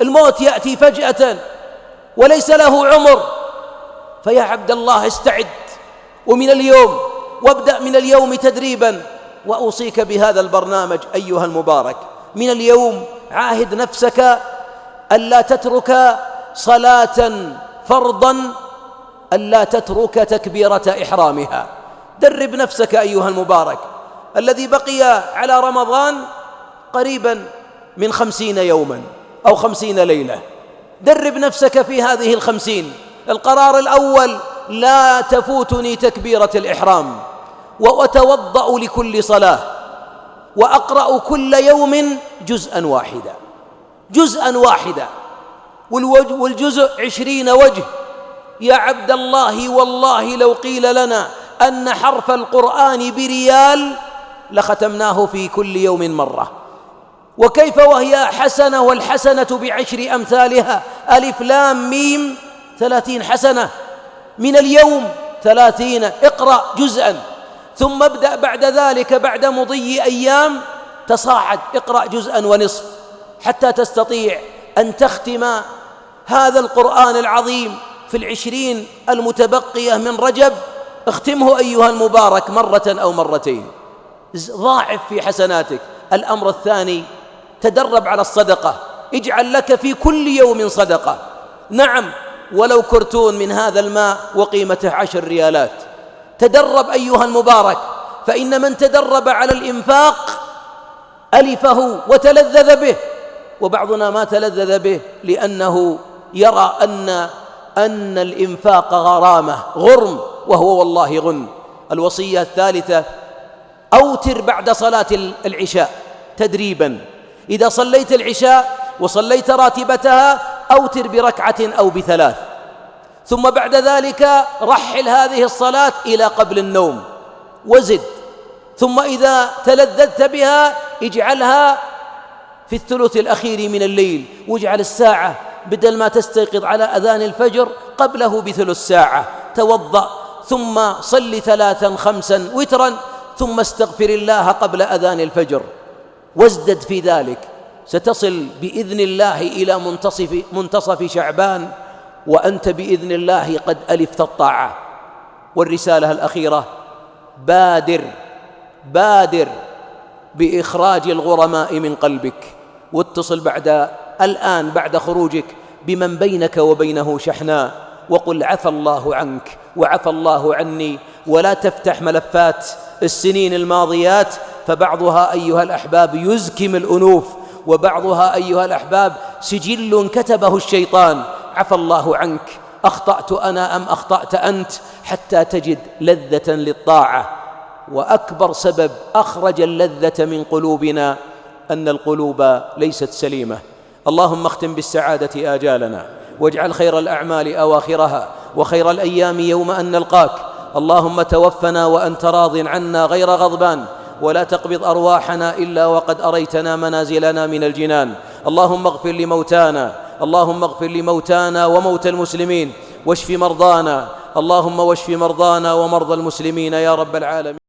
الموت يأتي فجأة وليس له عمر. فيا عبد الله استعد ومن اليوم وابدأ من اليوم تدريبا. وأوصيك بهذا البرنامج أيها المبارك. من اليوم عاهد نفسك ألا تترك صلاة فرضا ألا تترك تكبيرة إحرامها. درب نفسك أيها المبارك. الذي بقي على رمضان قريبا من خمسين يوما. أو خمسين ليلة. درب نفسك في هذه الخمسين. القرار الأول لا تفوتني تكبيرة الإحرام. وأتوضأ لكل صلاة. وأقرأ كل يوم جزءا واحدا. جزءا واحدا. والجزء عشرين وجه. يا عبد الله والله لو قيل لنا أن حرف القرآن بريال لختمناه في كل يوم مرة. وكيف وهي حسنة والحسنة بعشر أمثالها؟ ألف لام ميم ثلاثين حسنة. من اليوم ثلاثين اقرأ جزءا. ثم ابدأ بعد ذلك بعد مضي أيام تصاعد اقرأ جزءا ونصف حتى تستطيع أن تختم هذا القرآن العظيم في العشرين المتبقية من رجب. اختمه أيها المبارك مرة أو مرتين. ضاعف في حسناتك. الأمر الثاني تدرب على الصدقة. اجعل لك في كل يوم صدقة. نعم ولو كرتون من هذا الماء وقيمته عشر ريالات. تدرب أيها المبارك فإن من تدرب على الإنفاق ألفه وتلذذ به. وبعضنا ما تلذذ به لأنه يرى أن أن الإنفاق غرامة غرم وهو والله غن. الوصية الثالثة أوتر بعد صلاة العشاء تدريبا. إذا صليت العشاء وصليت راتبتها أوتر بركعة أو بثلاث. ثم بعد ذلك رحل هذه الصلاة إلى قبل النوم. وزد. ثم إذا تلذذت بها اجعلها في الثلث الأخير من الليل. واجعل الساعة بدل ما تستيقظ على أذان الفجر قبله بثلث ساعة. توضأ. ثم صل ثلاثا خمسا وترا. ثم استغفر الله قبل أذان الفجر. وازدد في ذلك. ستصل بإذن الله إلى منتصف, منتصف شعبان وأنت بإذن الله قد ألفت الطاعة. والرسالة الأخيرة بادر بادر بإخراج الغرماء من قلبك واتصل بعد الآن بعد خروجك بمن بينك وبينه شحناء وقل عفى الله عنك وعفى الله عني ولا تفتح ملفات السنين الماضيات فبعضها أيها الأحباب يزكم الأنوف. وبعضها أيها الأحباب سجل كتبه الشيطان. عفى الله عنك. أخطأت أنا أم أخطأت أنت؟ حتى تجد لذة للطاعة. وأكبر سبب أخرج اللذة من قلوبنا أن القلوب ليست سليمة. اللهم اختم بالسعادة آجالنا واجعل خير الأعمال أواخرها وخير الأيام يوم أن نلقاك. اللهم توفنا وأنت راض عنا غير غضبان. ولا تقبض أرواحنا إلا وقد أريتنا منازلنا من الجنان. اللهم اغفر لموتانا. اللهم اغفر لموتانا وموتى المسلمين. واشف مرضانا. اللهم واشف مرضانا ومرضى المسلمين يا رب العالمين.